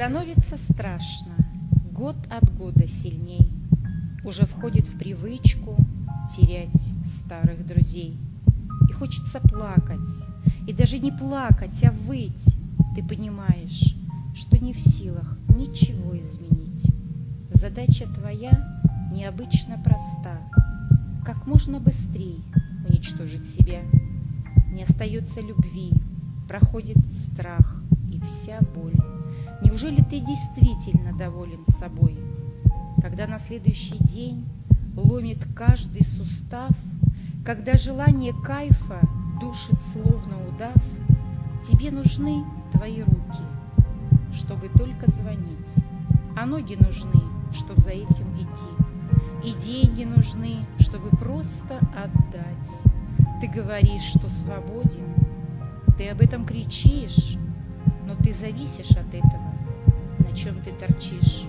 Становится страшно, год от года сильней. Уже входит в привычку терять старых друзей. И хочется плакать, и даже не плакать, а выть. Ты понимаешь, что не в силах ничего изменить. Задача твоя необычно проста. Как можно быстрее уничтожить себя. Не остается любви, проходит страх и вся боль. Неужели ты действительно доволен собой? Когда на следующий день ломит каждый сустав, Когда желание кайфа душит словно удав, Тебе нужны твои руки, чтобы только звонить, А ноги нужны, чтобы за этим идти, И деньги нужны, чтобы просто отдать. Ты говоришь, что свободен, ты об этом кричишь, но ты зависишь от этого, на чем ты торчишь.